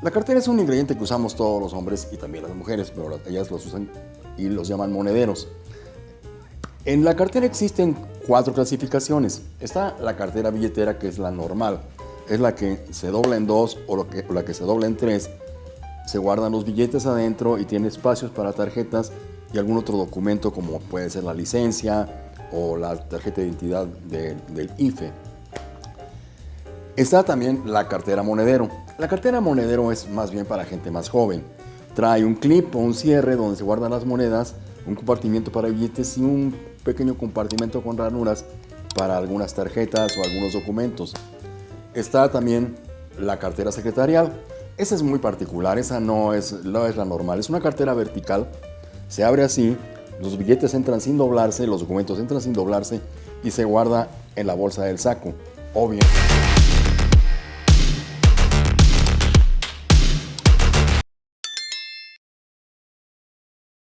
La cartera es un ingrediente que usamos todos los hombres y también las mujeres, pero ellas los usan y los llaman monederos. En la cartera existen cuatro clasificaciones. Está la cartera billetera, que es la normal. Es la que se dobla en dos o la que se dobla en tres. Se guardan los billetes adentro y tiene espacios para tarjetas y algún otro documento como puede ser la licencia o la tarjeta de identidad del IFE. Está también la cartera monedero. La cartera monedero es más bien para gente más joven. Trae un clip o un cierre donde se guardan las monedas, un compartimiento para billetes y un pequeño compartimento con ranuras para algunas tarjetas o algunos documentos. Está también la cartera secretarial. Esa es muy particular, esa no es, no es la normal. Es una cartera vertical, se abre así, los billetes entran sin doblarse, los documentos entran sin doblarse y se guarda en la bolsa del saco. Obvio.